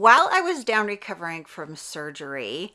While I was down recovering from surgery,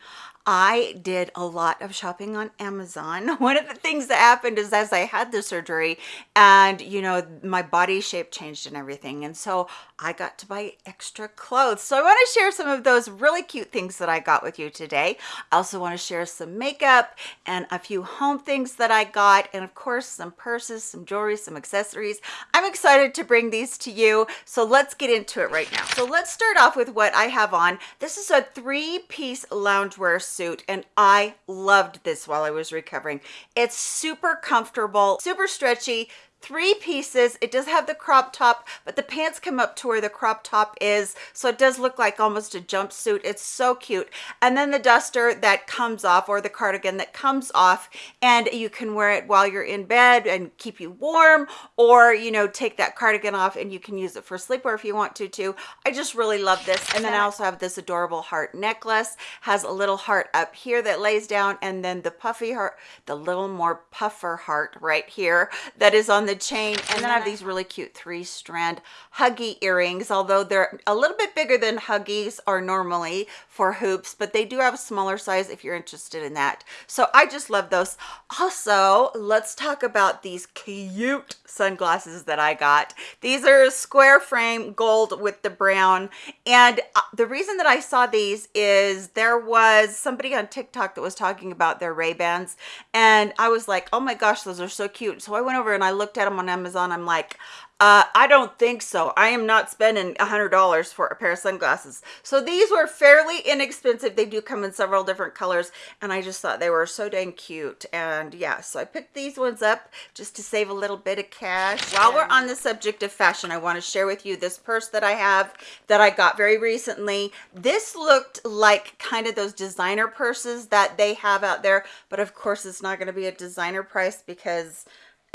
I did a lot of shopping on Amazon. One of the things that happened is as I had the surgery and you know my body shape changed and everything and so I got to buy extra clothes. So I want to share some of those really cute things that I got with you today. I also want to share some makeup and a few home things that I got and of course some purses, some jewelry, some accessories. I'm excited to bring these to you. So let's get into it right now. So let's start off with what I have on. This is a three-piece loungewear suit and I loved this while I was recovering. It's super comfortable, super stretchy, three pieces. It does have the crop top but the pants come up to where the crop top is so it does look like almost a jumpsuit. It's so cute. And then the duster that comes off or the cardigan that comes off and you can wear it while you're in bed and keep you warm or you know take that cardigan off and you can use it for sleepwear if you want to too. I just really love this. And then i also have this adorable heart necklace. Has a little heart up here that lays down and then the puffy heart the little more puffer heart right here that is on the chain and then I have these really cute three strand huggy earrings although they're a little bit bigger than huggies are normally for hoops but they do have a smaller size if you're interested in that. So I just love those. Also let's talk about these cute sunglasses that I got. These are square frame gold with the brown and uh, the reason that I saw these is there was somebody on TikTok that was talking about their Ray-Bans and I was like oh my gosh those are so cute. So I went over and I looked at them on Amazon. I'm like, uh, I don't think so. I am not spending a hundred dollars for a pair of sunglasses. So these were fairly inexpensive. They do come in several different colors and I just thought they were so dang cute. And yeah, so I picked these ones up just to save a little bit of cash. While we're on the subject of fashion, I want to share with you this purse that I have that I got very recently. This looked like kind of those designer purses that they have out there, but of course it's not going to be a designer price because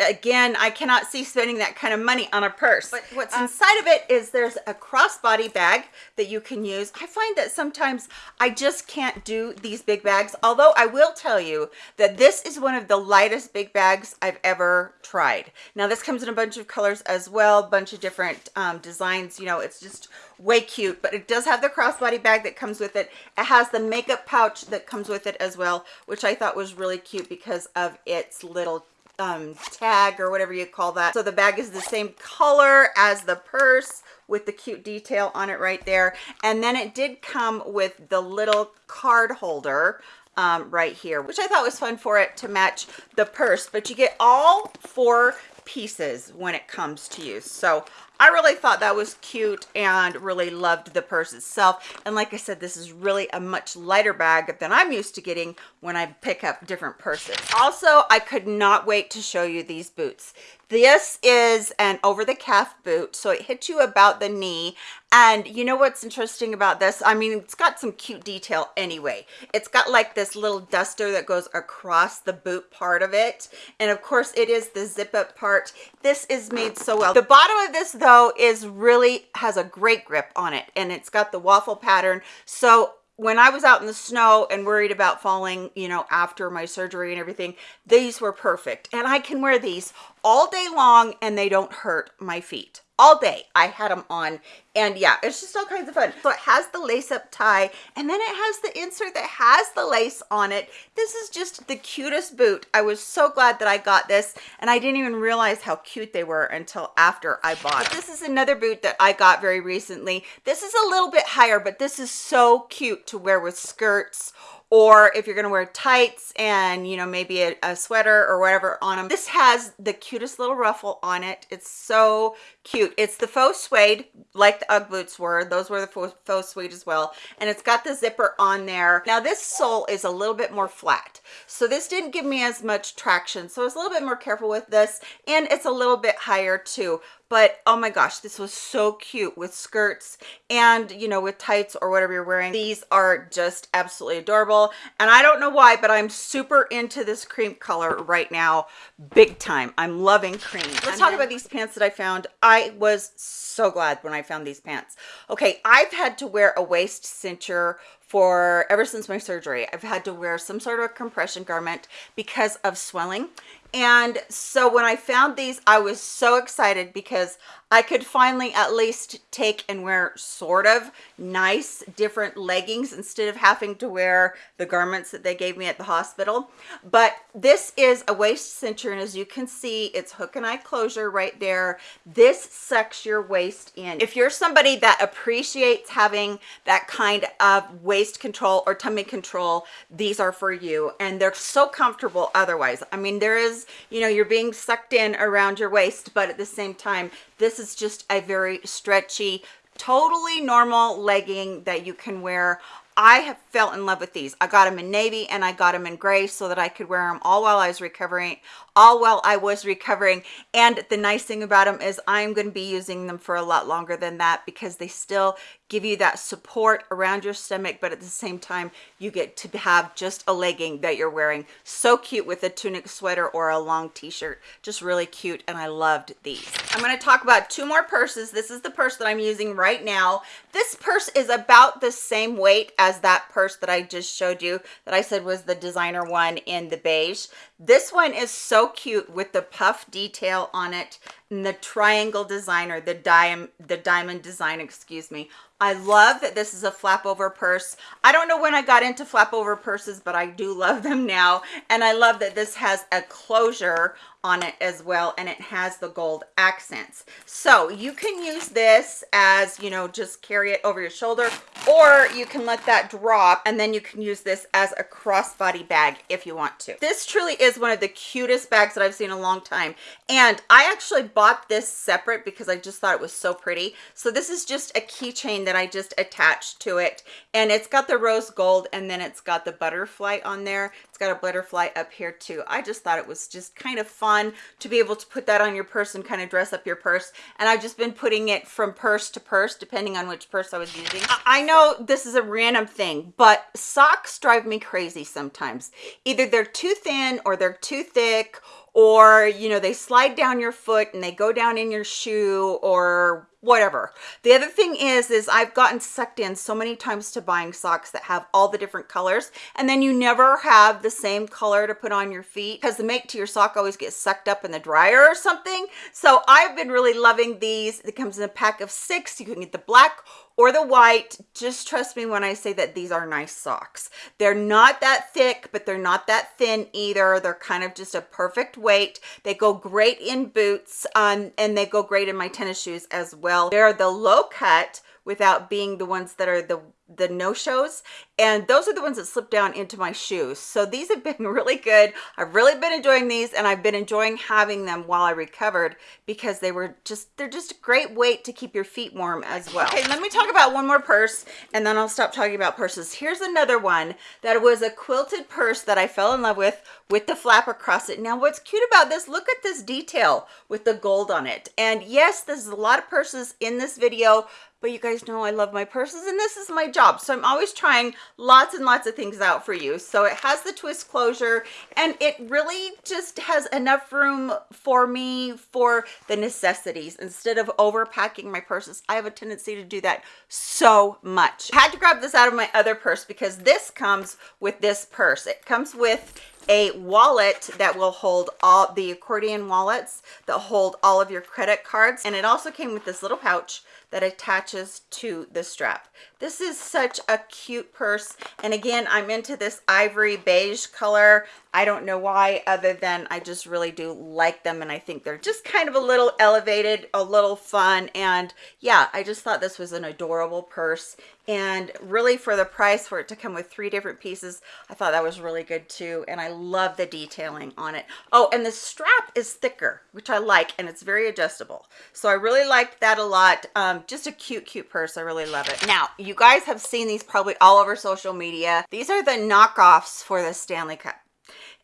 again i cannot see spending that kind of money on a purse. But what's um, inside of it is there's a crossbody bag that you can use. I find that sometimes i just can't do these big bags although i will tell you that this is one of the lightest big bags i've ever tried. Now this comes in a bunch of colors as well bunch of different um, designs you know it's just way cute but it does have the crossbody bag that comes with it. It has the makeup pouch that comes with it as well which i thought was really cute because of its little um, tag or whatever you call that. So the bag is the same color as the purse with the cute detail on it right there. And then it did come with the little card holder um, right here, which I thought was fun for it to match the purse. But you get all four pieces when it comes to use. So I really thought that was cute and really loved the purse itself. And like I said, this is really a much lighter bag than I'm used to getting when I pick up different purses. Also, I could not wait to show you these boots. This is an over the calf boot, so it hits you about the knee. And you know what's interesting about this? I mean, it's got some cute detail anyway. It's got like this little duster that goes across the boot part of it. And of course, it is the zip up part. This is made so well. The bottom of this though is really has a great grip on it and it's got the waffle pattern. So when I was out in the snow and worried about falling, you know, after my surgery and everything, these were perfect. And I can wear these all day long and they don't hurt my feet. All day. I had them on. And yeah it's just all kinds of fun. So it has the lace up tie and then it has the insert that has the lace on it. This is just the cutest boot. I was so glad that i got this and i didn't even realize how cute they were until after i bought but this is another boot that i got very recently. This is a little bit higher but this is so cute to wear with skirts or if you're going to wear tights and you know maybe a, a, sweater or whatever on them this has the cutest little ruffle on it. It's so cute. It's the faux suede like the ugg boots were. Those were the faux, faux suede as well. And it's got the zipper on there. Now this sole is a little bit more flat. So this didn't give me as much traction. So I was a little bit more careful with this and it's a little bit higher too but oh my gosh this was so cute with skirts and you know with tights or whatever you're wearing these are just absolutely adorable and i don't know why but i'm super into this cream color right now big time i'm loving cream let's talk about these pants that i found i was so glad when i found these pants okay i've had to wear a waist cincher for ever since my surgery. I've had to wear some sort of a compression garment because of swelling. And so when I found these, I was so excited because I could finally at least take and wear sort of nice different leggings instead of having to wear the garments that they gave me at the hospital. But this is a waist cincher and as you can see, it's hook and eye closure right there. This sucks your waist in. If you're somebody that appreciates having that kind of waist control or tummy control, these are for you. And they're so comfortable otherwise. I mean, there is, you know, you're being sucked in around your waist, but at the same time, this is just a very stretchy, totally normal legging that you can wear I have fell in love with these. I got them in navy and I got them in gray so that I could wear them all while I was recovering, all while I was recovering. And the nice thing about them is I'm going to be using them for a lot longer than that because they still give you that support around your stomach, but at the same time, you get to have just a legging that you're wearing. So cute with a tunic sweater or a long t-shirt. Just really cute. And I loved these. I'm going to talk about two more purses. This is the purse that I'm using right now. This purse is about the same weight as that purse that I just showed you that I said was the designer one in the beige. This one is so cute with the puff detail on it and the triangle designer, the diamond, the diamond design, excuse me. I love that this is a flap over purse. I don't know when I got into flap over purses, but I do love them now. And I love that this has a closure on it as well and it has the gold accents. So you can use this as you know just carry it over your shoulder or you can let that drop and then you can use this as a crossbody bag if you want to. This truly is one of the cutest bags that i've seen in a long time and i actually bought this separate because i just thought it was so pretty. So this is just a keychain that i just attached to it and it's got the rose gold and then it's got the butterfly on there got a butterfly up here too i just thought it was just kind of fun to be able to put that on your purse and kind of dress up your purse. And I've just been putting it from purse to purse, depending on which purse I was using. I know this is a random thing, but socks drive me crazy sometimes. Either they're too thin or they're too thick or you know they slide down your foot and they go down in your shoe or whatever. The other thing is is i've gotten sucked in so many times to buying socks that have all the different colors and then you never have the same color to put on your feet because the make to your sock always gets sucked up in the dryer or something. So i've been really loving these. It comes in a pack of six. You can get the black or the white just trust me when i say that these are nice socks. They're not that thick but they're not that thin either. They're kind of just a perfect weight. They go great in boots um, and they go great in my tennis shoes as well. They're the low cut without being the ones that are the the no-shows. And those are the ones that slip down into my shoes. So these have been really good. I've really been enjoying these and i've been enjoying having them while i recovered because they were just they're just a great weight to keep your feet warm as well. Okay let me talk about one more purse and then i'll stop talking about purses. Here's another one that was a quilted purse that i fell in love with with the flap across it. Now what's cute about this look at this detail with the gold on it. And yes there's a lot of purses in this video but you guys know I love my purses and this is my job. So I'm always trying lots and lots of things out for you. So it has the twist closure and it really just has enough room for me for the necessities instead of overpacking my purses. I have a tendency to do that so much. I had to grab this out of my other purse because this comes with this purse. It comes with a wallet that will hold all the accordion wallets that hold all of your credit cards and it also came with this little pouch that attaches to the strap. This is such a cute purse. And again, I'm into this ivory beige color. I don't know why other than I just really do like them. And I think they're just kind of a little elevated, a little fun. And yeah, I just thought this was an adorable purse and really for the price for it to come with three different pieces i thought that was really good too and i love the detailing on it oh and the strap is thicker which i like and it's very adjustable so i really liked that a lot um, just a cute cute purse i really love it now you guys have seen these probably all over social media. These are the knockoffs for the stanley cup.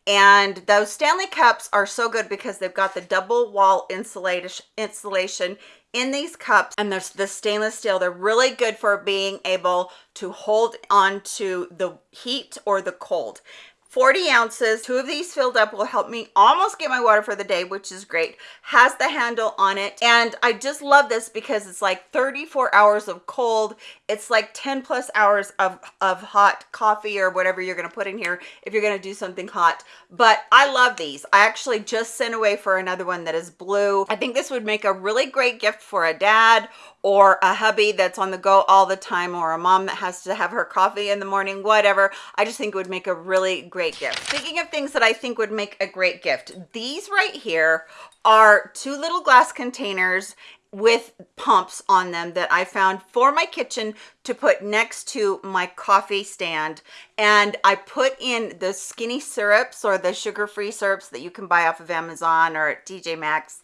And those Stanley cups are so good because they've got the double wall insulation in these cups and there's the stainless steel. They're really good for being able to hold on to the heat or the cold. 40 ounces two of these filled up will help me almost get my water for the day which is great. Has the handle on it. And i just love this because it's like 34 hours of cold it's like 10 plus hours of of hot coffee or whatever you're going to put in here if you're going to do something hot. But i love these. I actually just sent away for another one that is blue. I think this would make a really great gift for a dad or a hubby that's on the go all the time or a mom that has to have her coffee in the morning whatever. I just think it would make a really great gift. Speaking of things that i think would make a great gift these right here are two little glass containers with pumps on them that I found for my kitchen to put next to my coffee stand and I put in the skinny syrups or the sugar-free syrups that you can buy off of Amazon or at TJ Maxx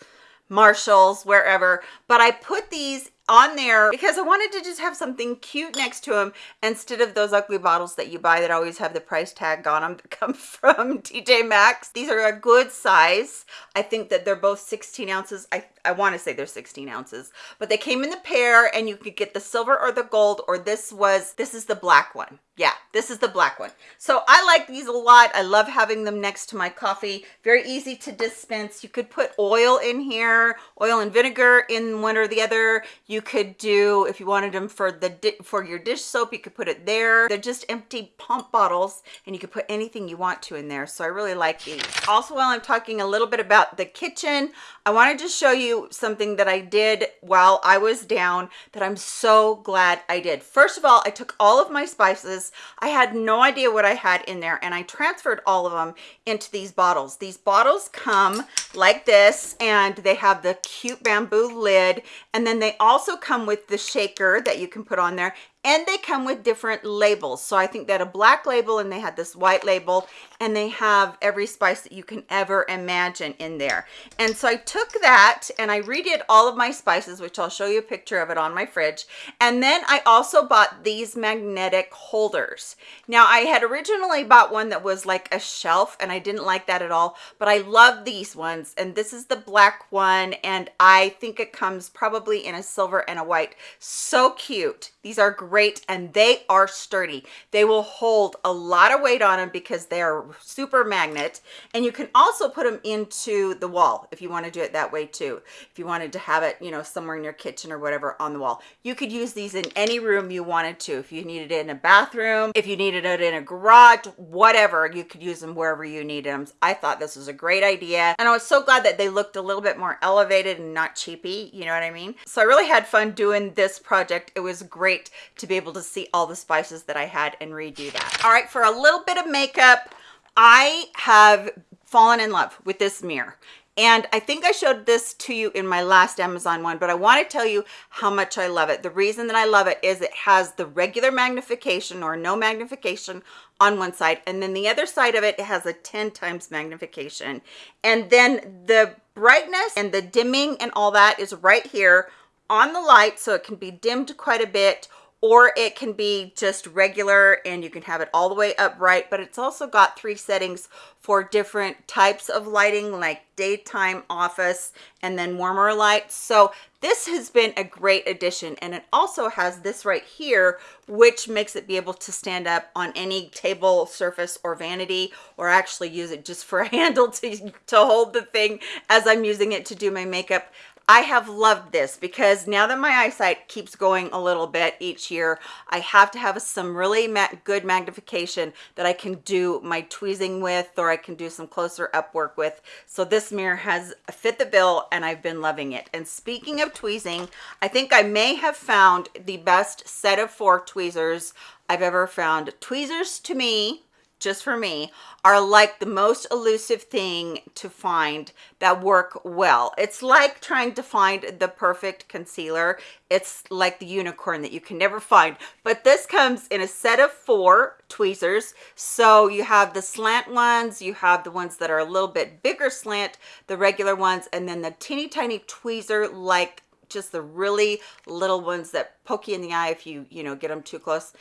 Marshalls, wherever. But I put these on there because I wanted to just have something cute next to them instead of those ugly bottles that you buy that always have the price tag on them that come from TJ Maxx. These are a good size. I think that they're both 16 ounces. I, I want to say they're 16 ounces, but they came in the pair and you could get the silver or the gold or this was, this is the black one yeah this is the black one. So i like these a lot. I love having them next to my coffee. Very easy to dispense. You could put oil in here oil and vinegar in one or the other. You could do if you wanted them for the for your dish soap you could put it there. They're just empty pump bottles and you could put anything you want to in there. So i really like these. Also while i'm talking a little bit about the kitchen i wanted to show you something that i did while i was down that i'm so glad i did. First of all i took all of my spices I had no idea what I had in there and I transferred all of them into these bottles. These bottles come like this and they have the cute bamboo lid and then they also come with the shaker that you can put on there and they come with different labels. So i think that a black label and they had this white label and they have every spice that you can ever imagine in there. And so i took that and i redid all of my spices which i'll show you a picture of it on my fridge. And then i also bought these magnetic holders. Now i had originally bought one that was like a shelf and i didn't like that at all but i love these ones. And this is the black one and i think it comes probably in a silver and a white. So cute. These are great and they are sturdy. They will hold a lot of weight on them because they are super magnet. And you can also put them into the wall if you want to do it that way too. If you wanted to have it, you know, somewhere in your kitchen or whatever on the wall. You could use these in any room you wanted to. If you needed it in a bathroom, if you needed it in a garage, whatever, you could use them wherever you need them. I thought this was a great idea. And I was so glad that they looked a little bit more elevated and not cheapy. You know what I mean? So I really had fun doing this project. It was great great to be able to see all the spices that I had and redo that. All right, for a little bit of makeup, I have fallen in love with this mirror. And I think I showed this to you in my last Amazon one, but I want to tell you how much I love it. The reason that I love it is it has the regular magnification or no magnification on one side. And then the other side of it, it has a 10 times magnification. And then the brightness and the dimming and all that is right here on the light so it can be dimmed quite a bit or it can be just regular and you can have it all the way upright but it's also got three settings for different types of lighting like daytime office and then warmer lights. So this has been a great addition and it also has this right here which makes it be able to stand up on any table surface or vanity or actually use it just for a handle to to hold the thing as i'm using it to do my makeup I have loved this because now that my eyesight keeps going a little bit each year, I have to have some really ma good magnification that I can do my tweezing with or I can do some closer up work with. So this mirror has fit the bill and I've been loving it. And speaking of tweezing, I think I may have found the best set of four tweezers I've ever found. Tweezers to me just for me, are like the most elusive thing to find that work well. It's like trying to find the perfect concealer. It's like the unicorn that you can never find. But this comes in a set of four tweezers. So you have the slant ones, you have the ones that are a little bit bigger slant, the regular ones, and then the teeny tiny tweezer like just the really little ones that poke you in the eye if you you know get them too close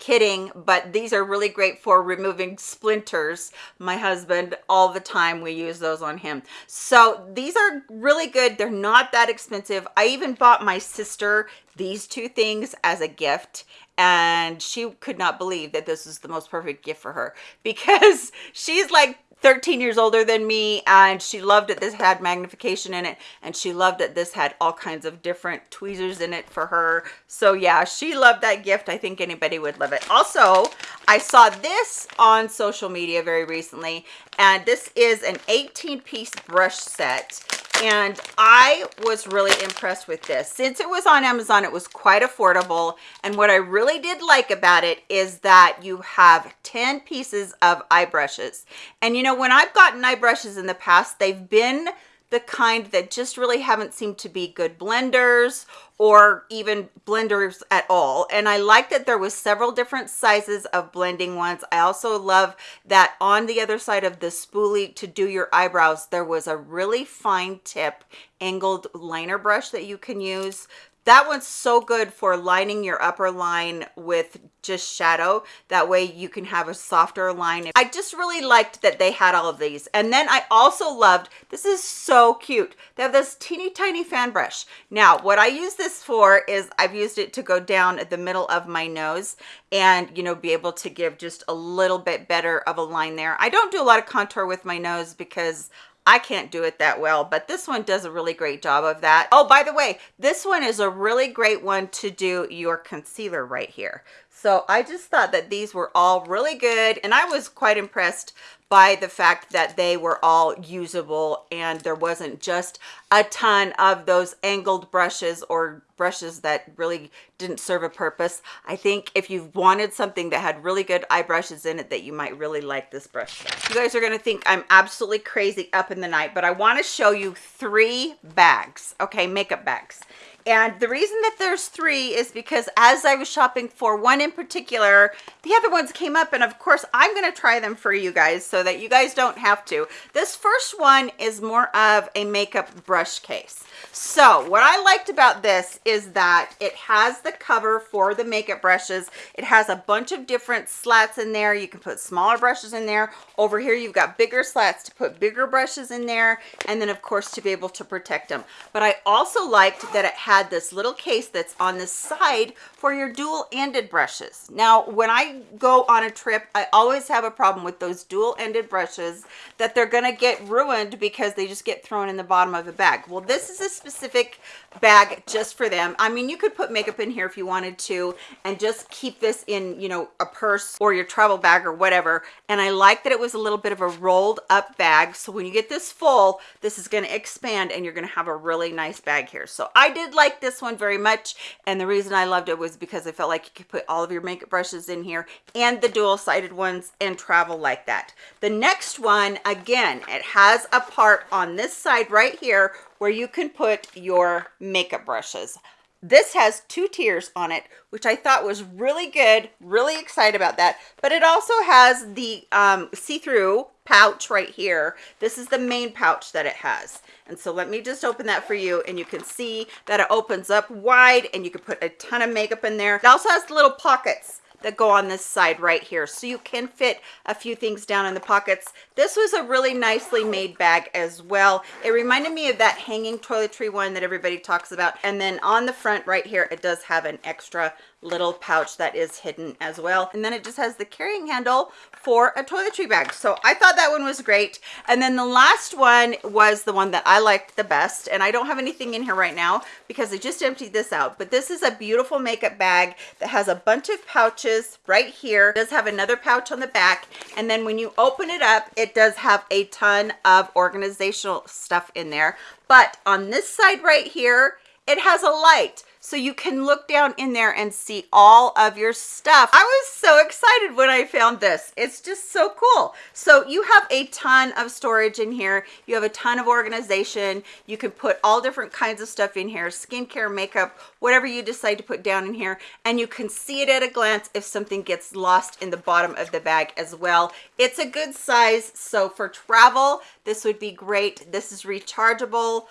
kidding but these are really great for removing splinters. My husband all the time we use those on him. So these are really good. They're not that expensive. I even bought my sister these two things as a gift and she could not believe that this was the most perfect gift for her because she's like 13 years older than me and she loved that this had magnification in it and she loved that this had all kinds of different tweezers in it for her. So yeah she loved that gift. I think anybody would love it. Also i saw this on social media very recently and this is an 18 piece brush set and I was really impressed with this. Since it was on Amazon, it was quite affordable. And what I really did like about it is that you have 10 pieces of eye brushes. And you know, when I've gotten eye brushes in the past, they've been the kind that just really haven't seemed to be good blenders or even blenders at all. And i like that there was several different sizes of blending ones. I also love that on the other side of the spoolie to do your eyebrows there was a really fine tip angled liner brush that you can use that one's so good for lining your upper line with just shadow. That way you can have a softer line. I just really liked that they had all of these. And then i also loved this is so cute they have this teeny tiny fan brush. Now what i use this for is i've used it to go down the middle of my nose and you know be able to give just a little bit better of a line there. I don't do a lot of contour with my nose because I can't do it that well, but this one does a really great job of that. Oh, by the way, this one is a really great one to do your concealer right here. So I just thought that these were all really good and I was quite impressed by the fact that they were all usable and there wasn't just a ton of those angled brushes or brushes that really didn't serve a purpose. I think if you wanted something that had really good eye brushes in it that you might really like this brush. set. You guys are going to think I'm absolutely crazy up in the night, but I want to show you three bags, okay, makeup bags. And the reason that there's three is because as I was shopping for one in particular, the other ones came up and of course I'm going to try them for you guys so that you guys don't have to. This first one is more of a makeup brush case. So what I liked about this is that it has the cover for the makeup brushes. It has a bunch of different slats in there. You can put smaller brushes in there. Over here, you've got bigger slats to put bigger brushes in there. And then of course, to be able to protect them. But I also liked that it had this little case that's on the side for your dual-ended brushes. Now, when I go on a trip, I always have a problem with those dual-ended brushes that they're gonna get ruined because they just get thrown in the bottom of a bag. Well, this is a specific bag just for them. I mean, you could put makeup in here if you wanted to and just keep this in, you know, a purse or your travel bag or whatever. And I like that it was a little bit of a rolled up bag. So when you get this full, this is to expand and you're to have a really nice bag here. So I did like this one very much. And the reason I loved it was because I felt like you could put all of your makeup brushes in here and the dual sided ones and travel like that. The next one, again, it has a part on this side right here where you can put your makeup brushes. This has two tiers on it, which I thought was really good, really excited about that. But it also has the um, see-through pouch right here. This is the main pouch that it has. And so let me just open that for you and you can see that it opens up wide and you can put a ton of makeup in there. It also has little pockets that go on this side right here so you can fit a few things down in the pockets this was a really nicely made bag as well it reminded me of that hanging toiletry one that everybody talks about and then on the front right here it does have an extra little pouch that is hidden as well. And then it just has the carrying handle for a toiletry bag. So i thought that one was great. And then the last one was the one that i liked the best. And i don't have anything in here right now because i just emptied this out. But this is a beautiful makeup bag that has a bunch of pouches right here. It does have another pouch on the back. And then when you open it up it does have a ton of organizational stuff in there. But on this side right here it has a light so you can look down in there and see all of your stuff. I was so excited when I found this. It's just so cool. So you have a ton of storage in here. You have a ton of organization. You can put all different kinds of stuff in here, skincare, makeup, whatever you decide to put down in here. And you can see it at a glance if something gets lost in the bottom of the bag as well. It's a good size. So for travel, this would be great. This is rechargeable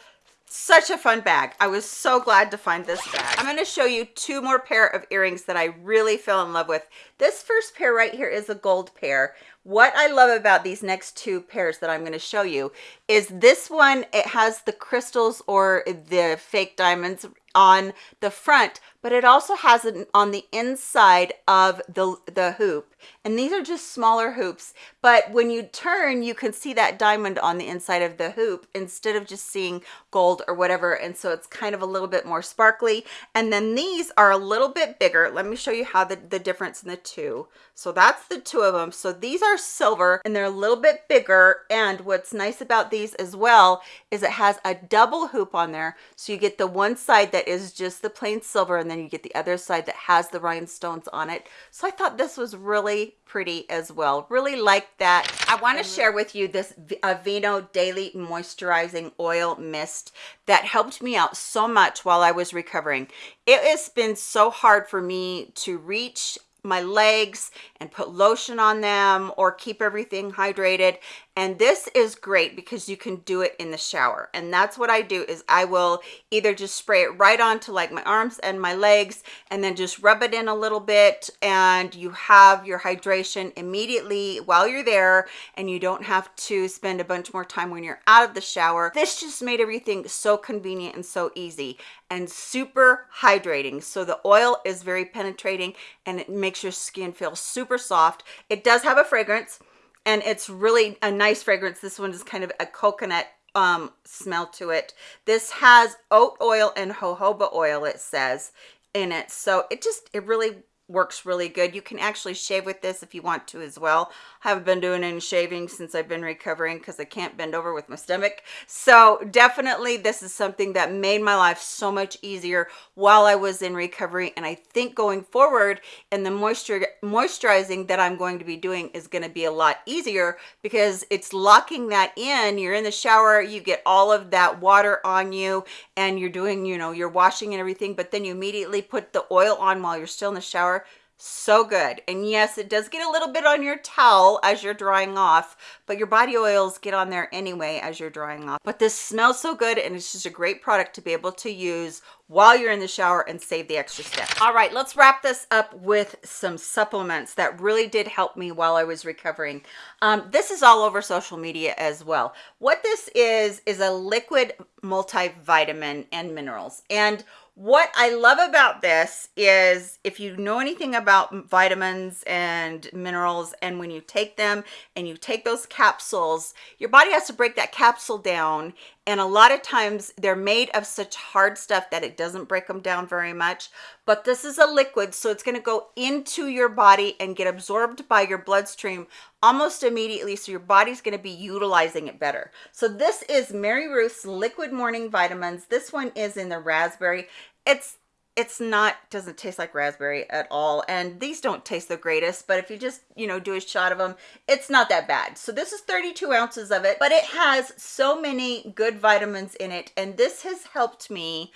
such a fun bag. I was so glad to find this bag. I'm going to show you two more pair of earrings that i really fell in love with. This first pair right here is a gold pair. What i love about these next two pairs that i'm going to show you is this one it has the crystals or the fake diamonds on the front but it also has it on the inside of the the hoop. And these are just smaller hoops but when you turn you can see that diamond on the inside of the hoop instead of just seeing gold or whatever. And so it's kind of a little bit more sparkly. And then these are a little bit bigger. Let me show you how the, the difference in the two. So that's the two of them so these are silver and they're a little bit bigger. And what's nice about these as well is it has a double hoop on there. So you get the one side that is just the plain silver and then you get the other side that has the rhinestones on it. So i thought this was really pretty as well. Really like that. I want to share with you this Aveeno daily moisturizing oil mist that helped me out so much while i was recovering. It has been so hard for me to reach my legs and put lotion on them or keep everything hydrated and this is great because you can do it in the shower. And that's what i do is i will either just spray it right onto like my arms and my legs and then just rub it in a little bit and you have your hydration immediately while you're there and you don't have to spend a bunch more time when you're out of the shower. This just made everything so convenient and so easy and super hydrating. So the oil is very penetrating and it makes your skin feel super soft. It does have a fragrance and it's really a nice fragrance. This one is kind of a coconut um smell to it. This has oat oil and jojoba oil it says in it. So it just it really works really good. You can actually shave with this if you want to as well. I haven't been doing any shaving since I've been recovering because I can't bend over with my stomach. So definitely this is something that made my life so much easier while I was in recovery. And I think going forward and the moisture moisturizing that I'm going to be doing is going to be a lot easier because it's locking that in. You're in the shower you get all of that water on you and you're doing you know you're washing and everything but then you immediately put the oil on while you're still in the shower so good. And yes it does get a little bit on your towel as you're drying off but your body oils get on there anyway as you're drying off. But this smells so good and it's just a great product to be able to use while you're in the shower and save the extra step. All right let's wrap this up with some supplements that really did help me while i was recovering. Um, this is all over social media as well. What this is is a liquid multivitamin and minerals. And what I love about this is if you know anything about vitamins and minerals and when you take them and you take those capsules, your body has to break that capsule down. And a lot of times they're made of such hard stuff that it doesn't break them down very much. But this is a liquid so it's going to go into your body and get absorbed by your bloodstream almost immediately so your body's going to be utilizing it better. So this is MaryRuth's liquid morning vitamins. This one is in the raspberry it's it's not doesn't taste like raspberry at all and these don't taste the greatest but if you just you know do a shot of them it's not that bad. So this is 32 ounces of it but it has so many good vitamins in it and this has helped me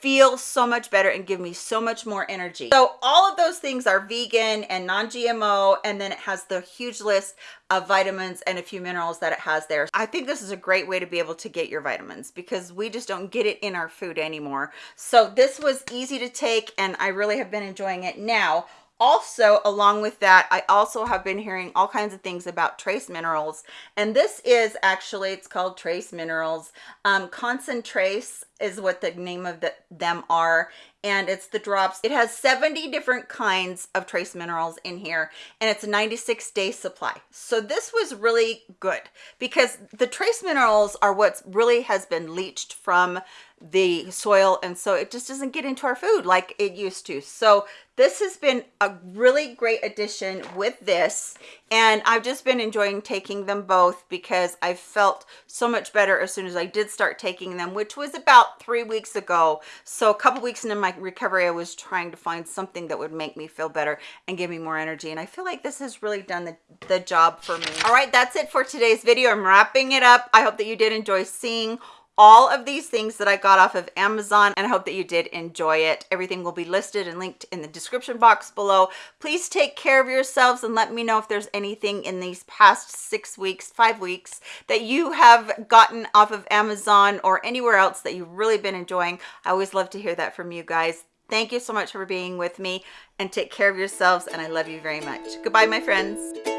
feel so much better and give me so much more energy. So all of those things are vegan and non-GMO and then it has the huge list of vitamins and a few minerals that it has there. I think this is a great way to be able to get your vitamins because we just don't get it in our food anymore. So this was easy to take and I really have been enjoying it. Now, also along with that i also have been hearing all kinds of things about trace minerals. And this is actually it's called trace minerals. Um concentrace is what the name of the, them are. And it's the drops. It has 70 different kinds of trace minerals in here. And it's a 96 day supply. So this was really good because the trace minerals are what really has been leached from the soil and so it just doesn't get into our food like it used to. So this has been a really great addition with this and I've just been enjoying taking them both because I felt so much better as soon as I did start taking them which was about three weeks ago. So a couple weeks into my recovery I was trying to find something that would make me feel better and give me more energy and I feel like this has really done the, the job for me. All right that's it for today's video. I'm wrapping it up. I hope that you did enjoy seeing all of these things that I got off of Amazon and I hope that you did enjoy it. Everything will be listed and linked in the description box below. Please take care of yourselves and let me know if there's anything in these past six weeks, five weeks that you have gotten off of Amazon or anywhere else that you've really been enjoying. I always love to hear that from you guys. Thank you so much for being with me and take care of yourselves and I love you very much. Goodbye, my friends.